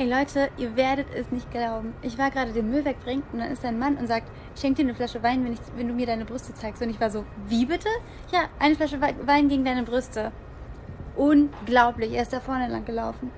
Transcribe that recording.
Ey Leute, ihr werdet es nicht glauben. Ich war gerade den Müll wegbringen und dann ist ein Mann und sagt, schenk dir eine Flasche Wein, wenn, ich, wenn du mir deine Brüste zeigst. Und ich war so, wie bitte? Ja, eine Flasche Wein gegen deine Brüste. Unglaublich, er ist da vorne lang gelaufen.